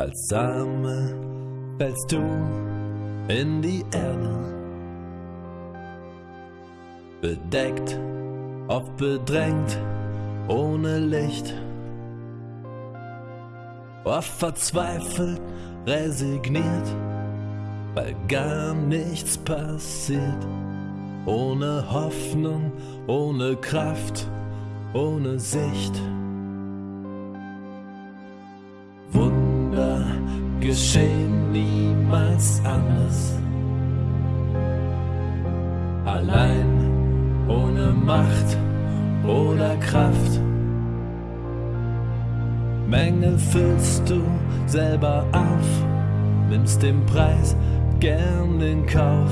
Als Same fällst du in die Erde, bedeckt, oft bedrängt, ohne Licht, oft verzweifelt, resigniert, weil gar nichts passiert, ohne Hoffnung, ohne Kraft, ohne Sicht. Geschehen niemals anders. Allein, ohne Macht oder Kraft. Mängel füllst du selber auf, nimmst den Preis gern in Kauf,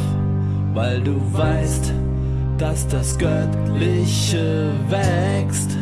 weil du weißt, dass das Göttliche wächst.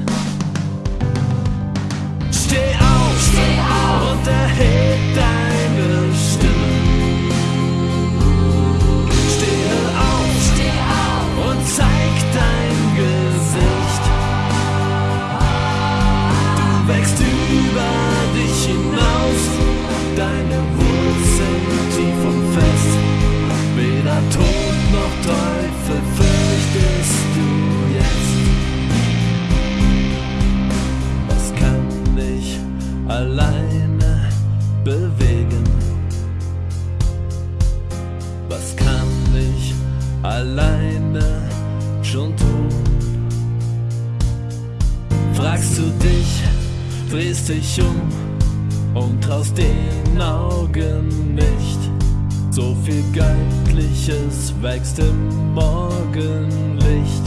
Alleine bewegen? Was kann ich alleine schon tun? Fragst du dich, drehst dich um und traust den Augen nicht. So viel Göttliches wächst im Morgenlicht.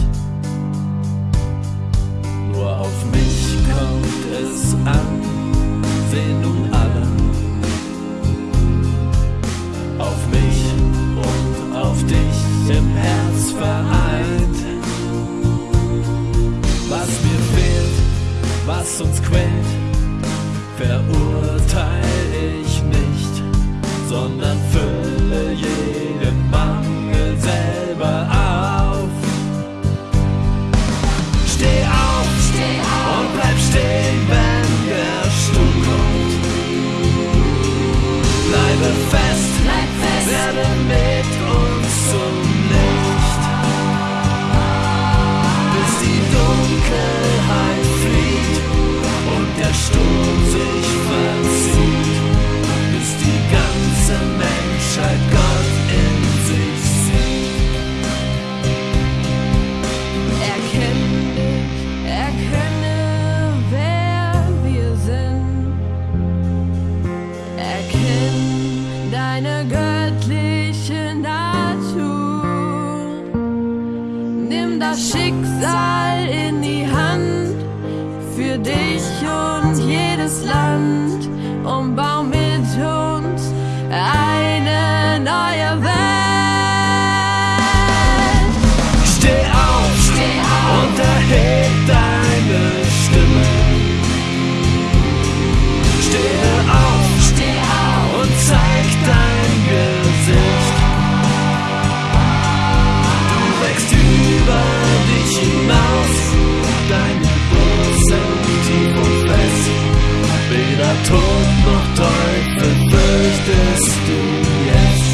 分了 Das Schicksal in die Hand für dich und jedes Land und bau fürchtest du jetzt.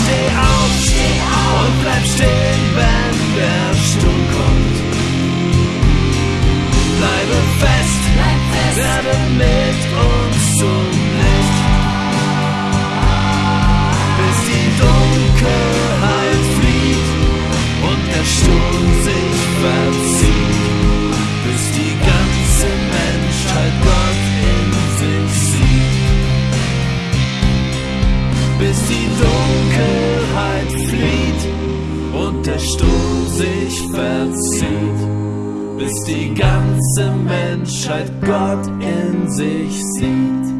Steh auf, steh auf, und bleib stehen, wenn der Sturm kommt. Verzieht bis die ganze Menschheit Gott in sich sieht.